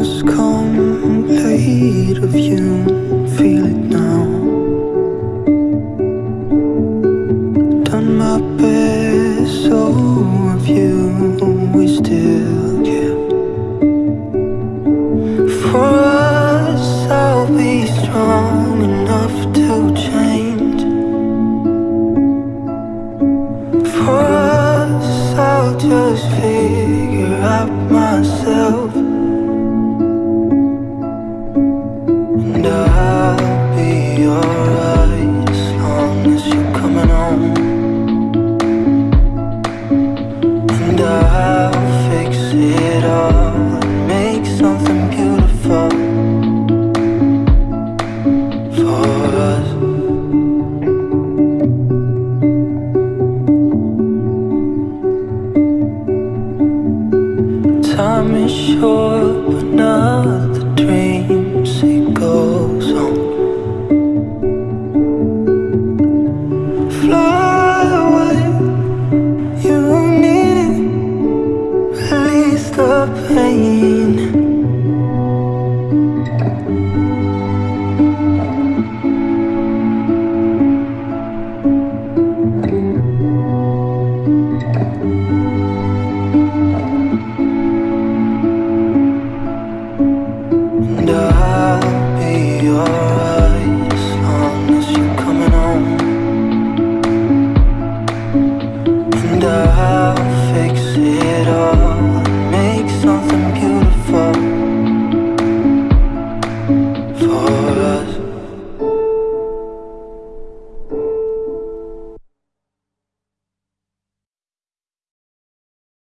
has come late of you Feel it now. Done my best, so of you We still can For us, I'll be strong enough to change. For us, I'll just figure out myself. Be alright as long as you're coming dying